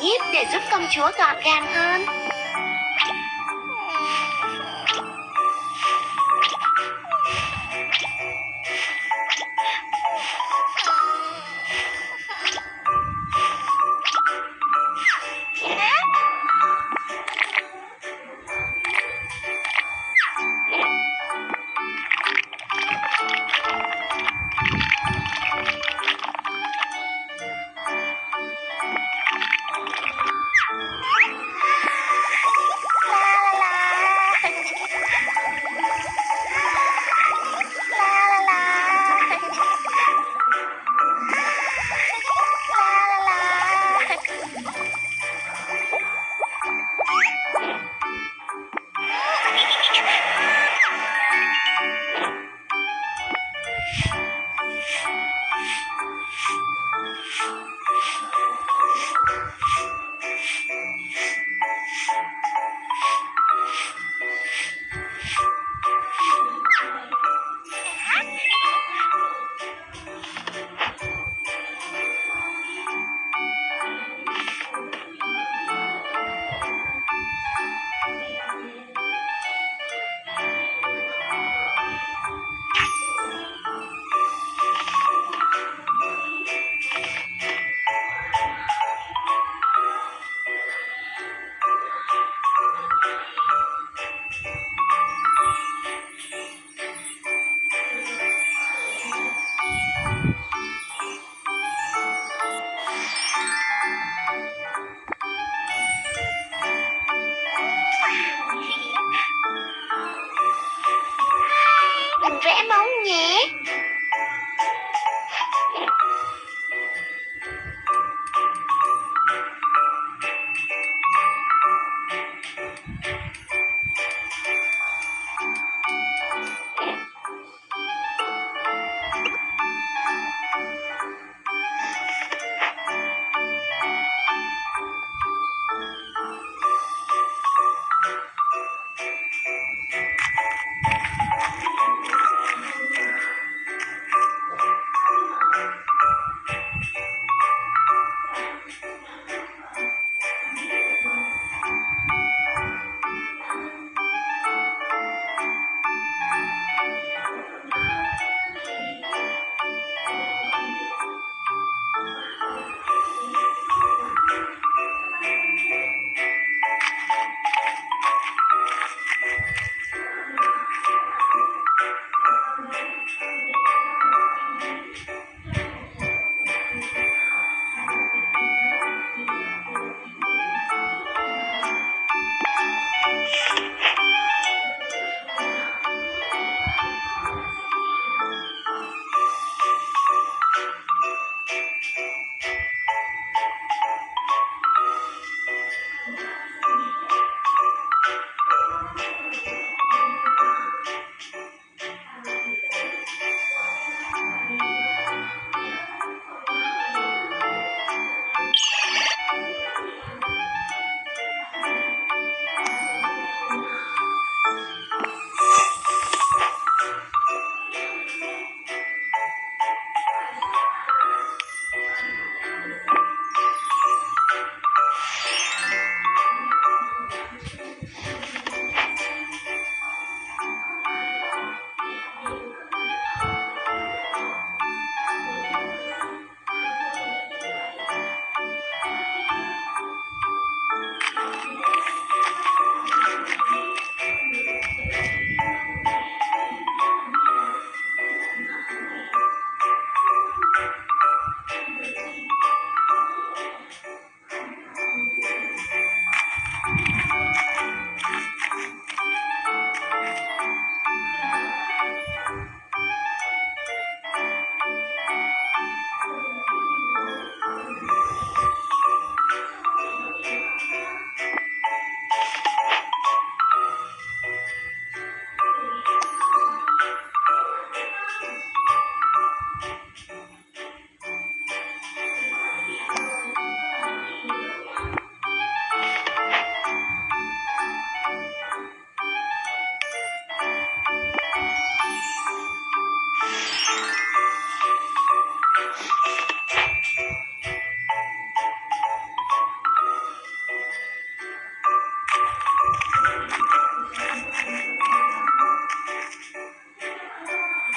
nhíp để giúp công chúa gọn gàng hơn.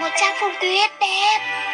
một trang phục tuyết đẹp.